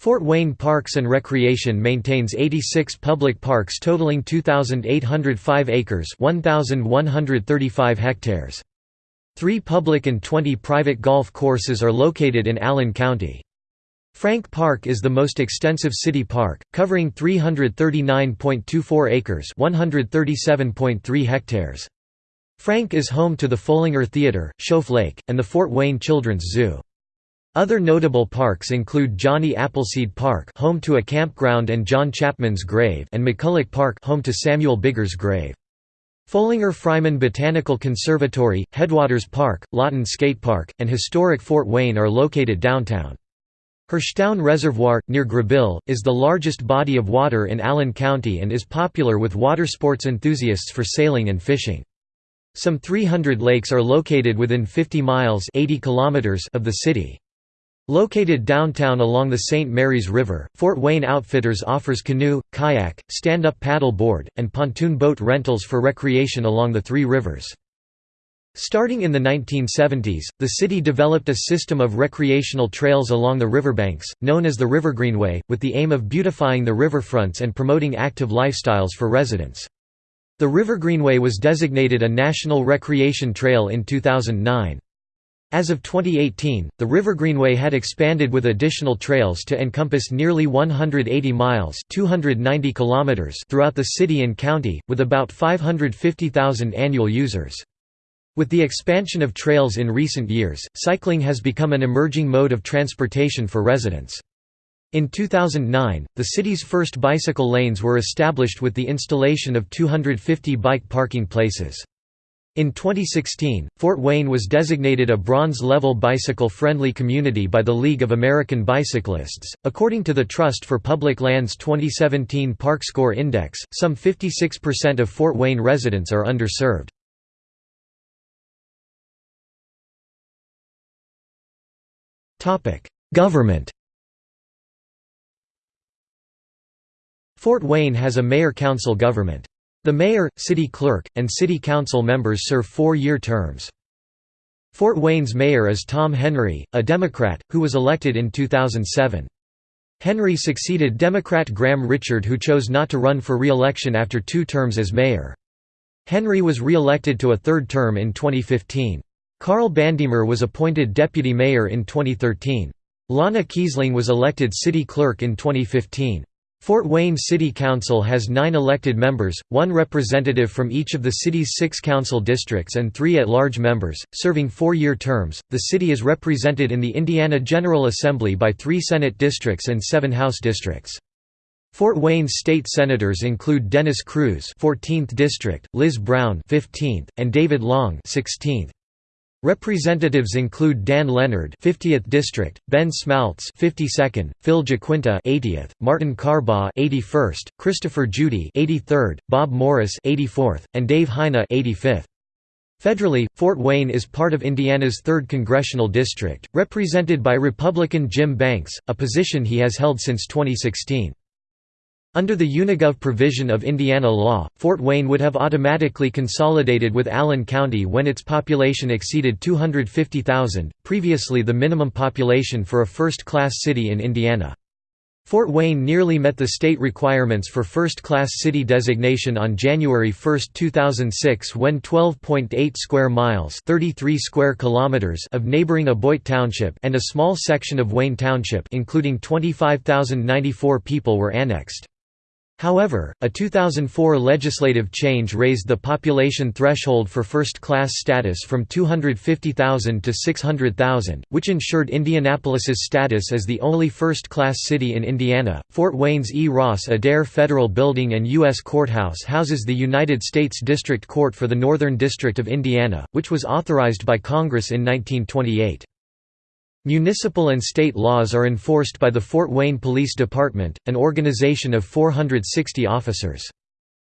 Fort Wayne Parks and Recreation maintains 86 public parks totaling 2,805 acres 1,135 hectares. Three public and 20 private golf courses are located in Allen County. Frank Park is the most extensive city park, covering 339.24 acres 137.3 hectares. Frank is home to the Foellinger Theatre, Shoaf Lake, and the Fort Wayne Children's Zoo. Other notable parks include Johnny Appleseed Park home to a campground and John Chapman's grave and McCulloch Park home to Samuel Bigger's grave. Foellinger-Freimann Botanical Conservatory, Headwaters Park, Lawton Skate Park, and historic Fort Wayne are located downtown. Hurshtown Reservoir, near Grabill, is the largest body of water in Allen County and is popular with water sports enthusiasts for sailing and fishing. Some 300 lakes are located within 50 miles 80 kilometers of the city. Located downtown along the St. Mary's River, Fort Wayne Outfitters offers canoe, kayak, stand-up paddle board, and pontoon boat rentals for recreation along the three rivers. Starting in the 1970s, the city developed a system of recreational trails along the riverbanks, known as the River Greenway, with the aim of beautifying the riverfronts and promoting active lifestyles for residents. The River Greenway was designated a National Recreation Trail in 2009. As of 2018, the River Greenway had expanded with additional trails to encompass nearly 180 miles 290 kilometers throughout the city and county, with about 550,000 annual users. With the expansion of trails in recent years, cycling has become an emerging mode of transportation for residents. In 2009, the city's first bicycle lanes were established with the installation of 250 bike parking places. In 2016, Fort Wayne was designated a bronze-level bicycle-friendly community by the League of American Bicyclists. According to the Trust for Public Lands 2017 Park Score Index, some 56% of Fort Wayne residents are underserved. Topic: Government. Fort Wayne has a mayor-council government. The mayor, city clerk, and city council members serve four-year terms. Fort Wayne's mayor is Tom Henry, a Democrat, who was elected in 2007. Henry succeeded Democrat Graham Richard who chose not to run for re-election after two terms as mayor. Henry was re-elected to a third term in 2015. Karl Bandemer was appointed deputy mayor in 2013. Lana Keesling was elected city clerk in 2015. Fort Wayne City Council has nine elected members, one representative from each of the city's six council districts and three at-large members, serving four-year terms. The city is represented in the Indiana General Assembly by three Senate districts and seven House districts. Fort Wayne's state senators include Dennis Kruse 14th District, Liz Brown 15th, and David Long 16th. Representatives include Dan Leonard, 50th District, Ben Smaltz, 52nd, Phil GiaQuinta, 80th, Martin Carbaugh, 81st, Christopher Judy, 83rd, Bob Morris, 84th, and Dave Heine, 85th. Federally, Fort Wayne is part of Indiana's 3rd congressional district, represented by Republican Jim Banks, a position he has held since 2016. Under the Unigov provision of Indiana law, Fort Wayne would have automatically consolidated with Allen County when its population exceeded 250,000, previously the minimum population for a first-class city in Indiana. Fort Wayne nearly met the state requirements for first-class city designation on January 1, 2006 when 12.8 square miles 33 square kilometers of neighboring Aboite Township and a small section of Wayne Township including 25,094 people were annexed. However, a 2004 legislative change raised the population threshold for first-class status from 250,000 to 600,000, which ensured Indianapolis's status as the only first-class city in Indiana. Fort Wayne's E. Ross Adair Federal Building and U.S. Courthouse houses the United States District Court for the Northern District of Indiana, which was authorized by Congress in 1928. Municipal and state laws are enforced by the Fort Wayne Police Department, an organization of 460 officers.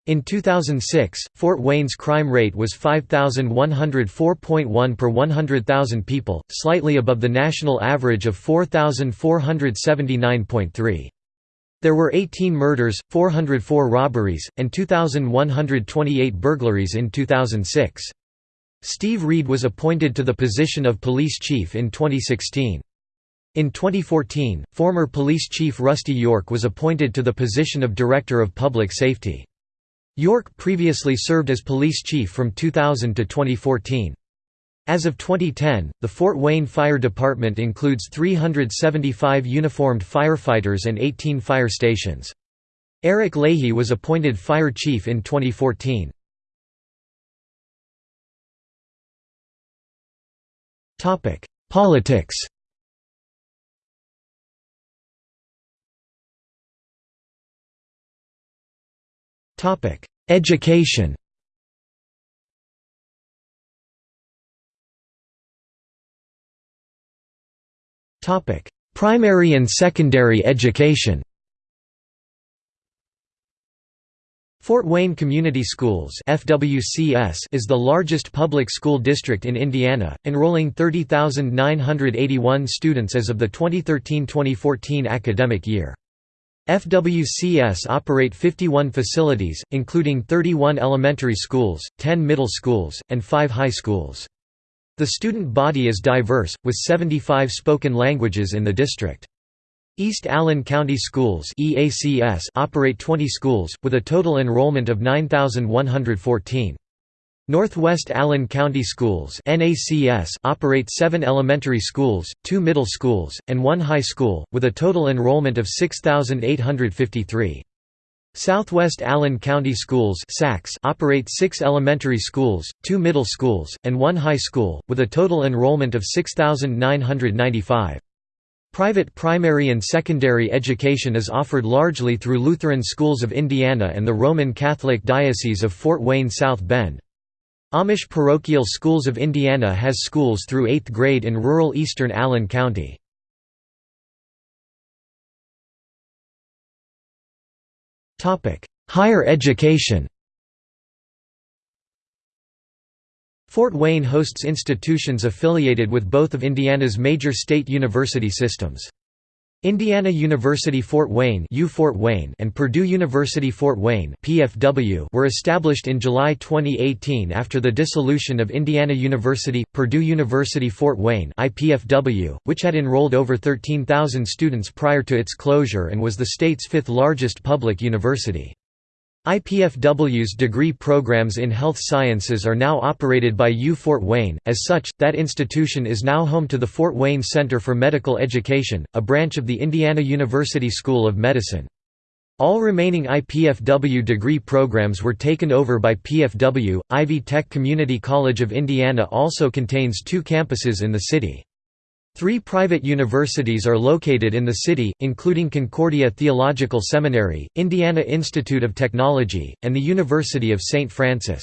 In 2006, Fort Wayne's crime rate was 5,104.1 per 100,000 people, slightly above the national average of 4,479.3. There were 18 murders, 404 robberies, and 2,128 burglaries in 2006. Steve Reed was appointed to the position of police chief in 2016. In 2014, former police chief Rusty York was appointed to the position of Director of Public Safety. York previously served as police chief from 2000 to 2014. As of 2010, the Fort Wayne Fire Department includes 375 uniformed firefighters and 18 fire stations. Eric Leahy was appointed fire chief in 2014. Politics. Topic: Education. Topic: Primary and secondary education Fort Wayne Community Schools FWCS is the largest public school district in Indiana, enrolling 30,981 students as of the 2013-2014 academic year. FWCS operate 51 facilities, including 31 elementary schools, 10 middle schools, and 5 high schools. The student body is diverse, with 75 spoken languages in the district. East Allen County Schools EACS operate 20 schools, with a total enrollment of 9,114. Northwest Allen County Schools NACS operate seven elementary schools, two middle schools, and one high school, with a total enrollment of 6,853. Southwest Allen County Schools operate six elementary schools, two middle schools, and one high school, with a total enrollment of 6,995. Private primary and secondary education is offered largely through Lutheran Schools of Indiana and the Roman Catholic Diocese of Fort Wayne South Bend. Amish Parochial Schools of Indiana has schools through 8th grade in rural eastern Allen County. Higher education Fort Wayne hosts institutions affiliated with both of Indiana's major state university systems. Indiana University Fort Wayne, U Fort Wayne and Purdue University Fort Wayne PFW were established in July 2018 after the dissolution of Indiana University, Purdue University Fort Wayne IPFW, which had enrolled over 13,000 students prior to its closure and was the state's fifth largest public university. IPFW's degree programs in health sciences are now operated by U Fort Wayne, as such, that institution is now home to the Fort Wayne Center for Medical Education, a branch of the Indiana University School of Medicine. All remaining IPFW degree programs were taken over by PFW. Ivy Tech Community College of Indiana also contains two campuses in the city. Three private universities are located in the city, including Concordia Theological Seminary, Indiana Institute of Technology, and the University of St. Francis.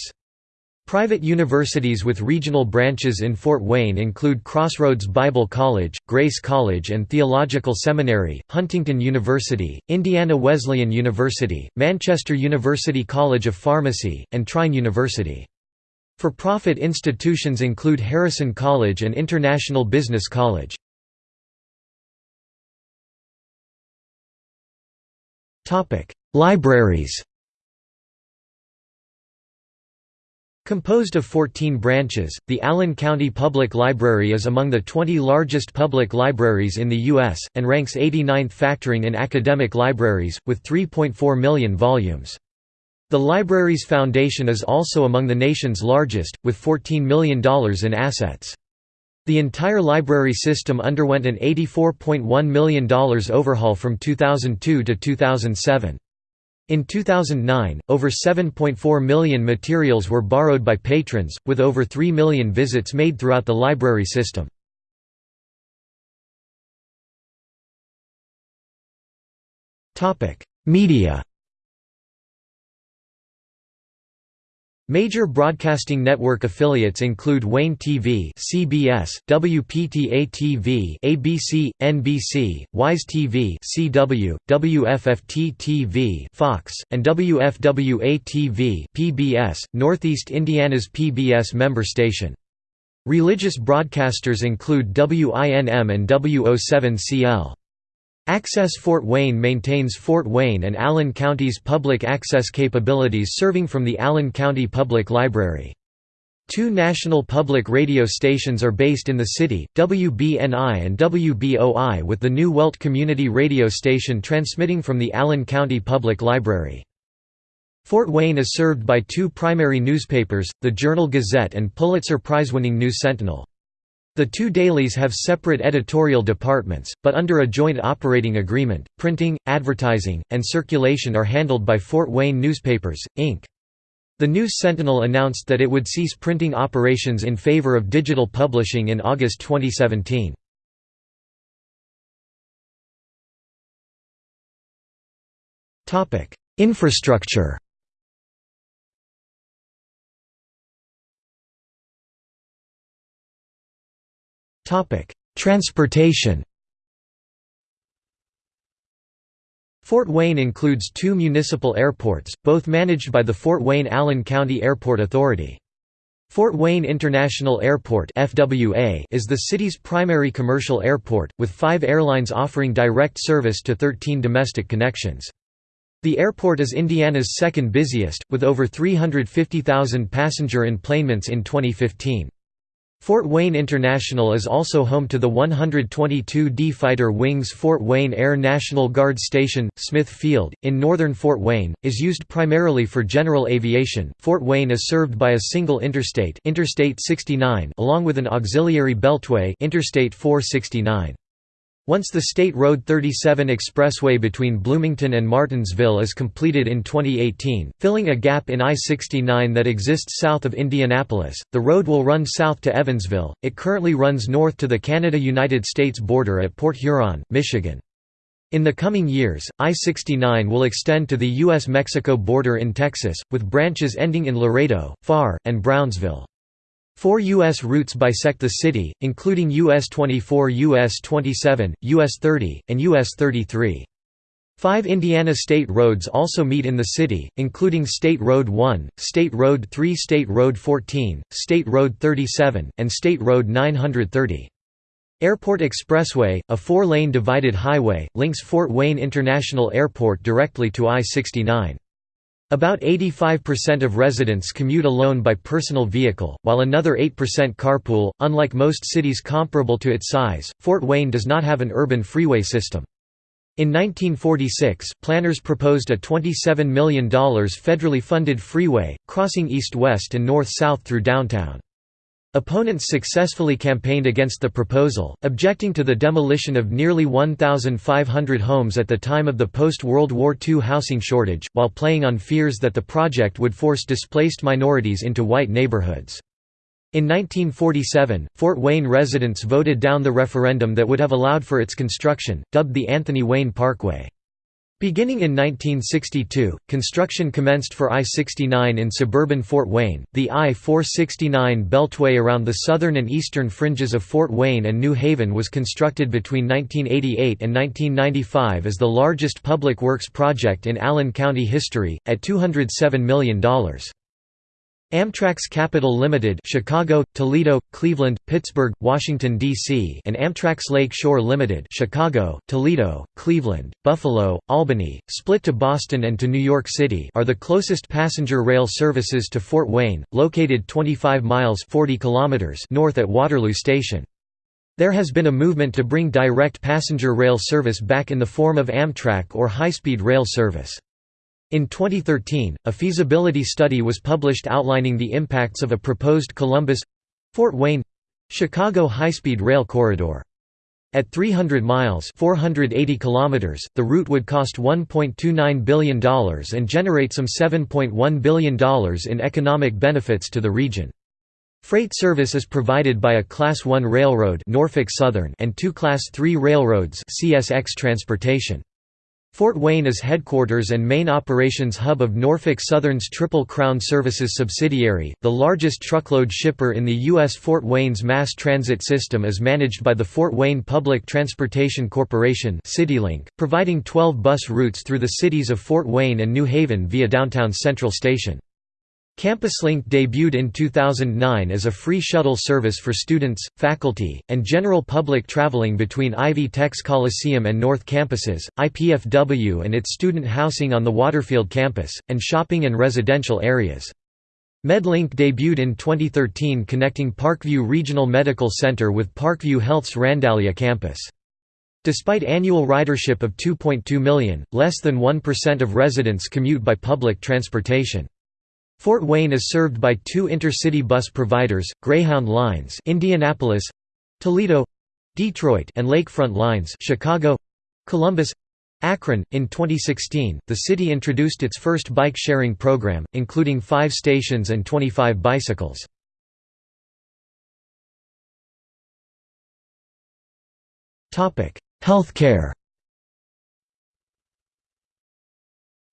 Private universities with regional branches in Fort Wayne include Crossroads Bible College, Grace College and Theological Seminary, Huntington University, Indiana Wesleyan University, Manchester University College of Pharmacy, and Trine University. For-profit institutions include Harrison College and International Business College. Libraries Composed of 14 branches, the Allen County Public Library is among the 20 largest public libraries in the U.S., and ranks 89th factoring in academic libraries, with 3.4 million volumes. The library's foundation is also among the nation's largest, with $14 million in assets. The entire library system underwent an $84.1 million overhaul from 2002 to 2007. In 2009, over 7.4 million materials were borrowed by patrons, with over 3 million visits made throughout the library system. Media Major broadcasting network affiliates include WANE-TV (CBS), WPTA-TV (ABC), NBC, Wise TV (CW), WFFT-TV (Fox), and WFWA-TV (PBS), Northeast Indiana's PBS member station. Religious broadcasters include WINM and WO7CL. Access Fort Wayne maintains Fort Wayne and Allen County's public access capabilities serving from the Allen County Public Library. Two national public radio stations are based in the city, WBNI and WBOI with the New Welt Community Radio Station transmitting from the Allen County Public Library. Fort Wayne is served by two primary newspapers, the Journal-Gazette and Pulitzer Prize-winning News Sentinel. The two dailies have separate editorial departments, but under a joint operating agreement, printing, advertising, and circulation are handled by Fort Wayne Newspapers, Inc. The News Sentinel announced that it would cease printing operations in favor of digital publishing in August 2017. Infrastructure Transportation Fort Wayne includes two municipal airports, both managed by the Fort Wayne-Allen County Airport Authority. Fort Wayne International Airport FWA is the city's primary commercial airport, with five airlines offering direct service to 13 domestic connections. The airport is Indiana's second busiest, with over 350,000 passenger enplanements in 2015. Fort Wayne International is also home to the 122d Fighter Wings Fort Wayne Air National Guard Station, Smith Field, in northern Fort Wayne, is used primarily for general aviation. Fort Wayne is served by a single interstate, Interstate 69, along with an auxiliary beltway, Interstate 469. Once the State Road 37 expressway between Bloomington and Martinsville is completed in 2018, filling a gap in I-69 that exists south of Indianapolis, the road will run south to Evansville. It currently runs north to the Canada-United States border at Port Huron, Michigan. In the coming years, I-69 will extend to the U.S.-Mexico border in Texas, with branches ending in Laredo, Pharr, and Brownsville. Four U.S. routes bisect the city, including US 24 US 27, US 30, and US 33. Five Indiana state roads also meet in the city, including State Road 1, State Road 3 State Road 14, State Road 37, and State Road 930. Airport Expressway, a four-lane divided highway, links Fort Wayne International Airport directly to I-69. About 85% of residents commute alone by personal vehicle, while another 8% carpool. Unlike most cities comparable to its size, Fort Wayne does not have an urban freeway system. In 1946, planners proposed a $27 million federally funded freeway, crossing east-west and north-south through downtown. Opponents successfully campaigned against the proposal, objecting to the demolition of nearly 1,500 homes at the time of the post-World War II housing shortage, while playing on fears that the project would force displaced minorities into white neighborhoods. In 1947, Fort Wayne residents voted down the referendum that would have allowed for its construction, dubbed the Anthony Wayne Parkway. Beginning in 1962, construction commenced for I-69 in suburban Fort Wayne. The I-469 beltway around the southern and eastern fringes of Fort Wayne and New Haven was constructed between 1988 and 1995 as the largest public works project in Allen County history, at $207 million. Amtrak's Capital Limited Chicago, Toledo, Cleveland, Pittsburgh, Washington, D.C. and Amtrak's Lake Shore Limited Chicago, Toledo, Cleveland, Buffalo, Albany, split to Boston and to New York City are the closest passenger rail services to Fort Wayne, located 25 miles 40 kilometers north at Waterloo Station. There has been a movement to bring direct passenger rail service back in the form of Amtrak or high-speed rail service. In 2013, a feasibility study was published outlining the impacts of a proposed Columbus—Fort Wayne—Chicago high-speed rail corridor. At 300 miles 480 kilometers, the route would cost $1.29 billion and generate some $7.1 billion in economic benefits to the region. Freight service is provided by a Class 1 railroad Norfolk Southern and two Class 3 railroads CSX Transportation. Fort Wayne is headquarters and main operations hub of Norfolk Southern's Triple Crown Services subsidiary. The largest truckload shipper in the U.S. Fort Wayne's mass transit system is managed by the Fort Wayne Public Transportation Corporation CityLink, providing 12 bus routes through the cities of Fort Wayne and New Haven via downtown Central Station. CampusLink debuted in 2009 as a free shuttle service for students, faculty, and general public traveling between Ivy Tech's Coliseum and North campuses, IPFW and its student housing on the Waterfield campus, and shopping and residential areas. MedLink debuted in 2013 connecting Parkview Regional Medical Center with Parkview Health's Randallia campus. Despite annual ridership of 2.2 million, less than 1% of residents commute by public transportation. Fort Wayne is served by two intercity bus providers, Greyhound Lines Indianapolis, Toledo, Detroit and Lakefront Lines Chicago, Columbus, Akron. In 2016, the city introduced its first bike sharing program, including five stations and 25 bicycles. Healthcare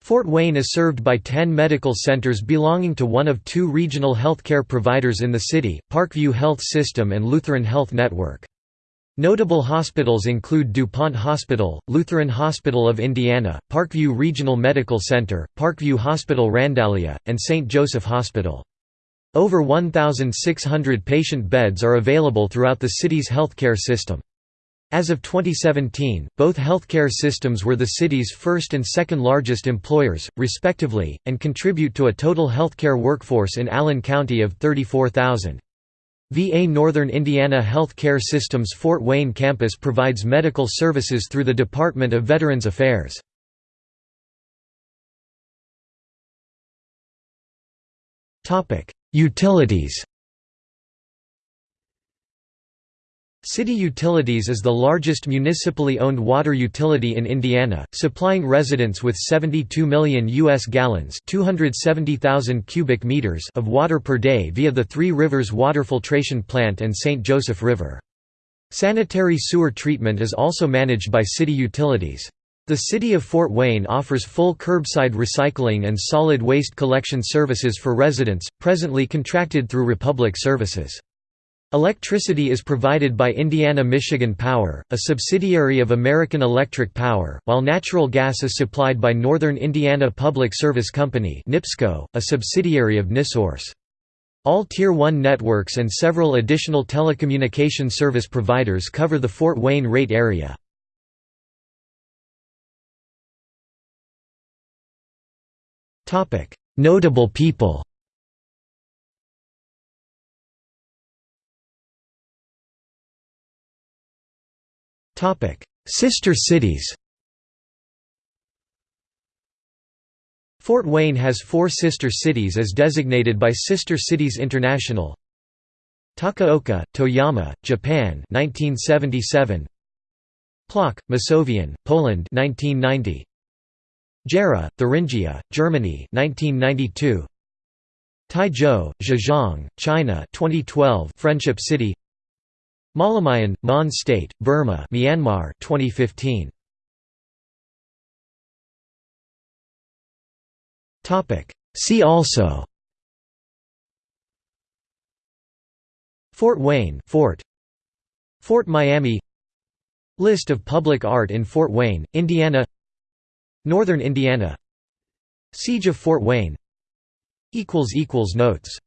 Fort Wayne is served by 10 medical centers belonging to one of two regional healthcare providers in the city, Parkview Health System and Lutheran Health Network. Notable hospitals include DuPont Hospital, Lutheran Hospital of Indiana, Parkview Regional Medical Center, Parkview Hospital Randallia, and St. Joseph Hospital. Over 1,600 patient beds are available throughout the city's healthcare system. As of 2017, both healthcare systems were the city's first and second largest employers, respectively, and contribute to a total healthcare workforce in Allen County of 34,000. VA Northern Indiana Health Care System's Fort Wayne campus provides medical services through the Department of Veterans Affairs. Utilities City Utilities is the largest municipally owned water utility in Indiana, supplying residents with 72 million U.S. gallons 270,000 cubic meters of water per day via the Three Rivers Water Filtration Plant and St. Joseph River. Sanitary sewer treatment is also managed by city utilities. The City of Fort Wayne offers full curbside recycling and solid waste collection services for residents, presently contracted through Republic Services. Electricity is provided by Indiana-Michigan Power, a subsidiary of American Electric Power, while natural gas is supplied by Northern Indiana Public Service Company Nipsco, a subsidiary of NiSource. All Tier 1 networks and several additional telecommunication service providers cover the Fort Wayne rate area. Notable people Sister cities Fort Wayne has four sister cities as designated by Sister Cities International. Takaoka, Toyama, Japan 1977 Plock, Masovian, Poland 1990 Gera, Thuringia, Germany 1992 Taizhou, Zhejiang, China 2012 Friendship City Mawlamyine, Mon State, Burma Myanmar 2015. See also. Fort Wayne Fort. Fort Miami. List of public art in Fort Wayne, Indiana. Northern Indiana. Siege of Fort Wayne. Notes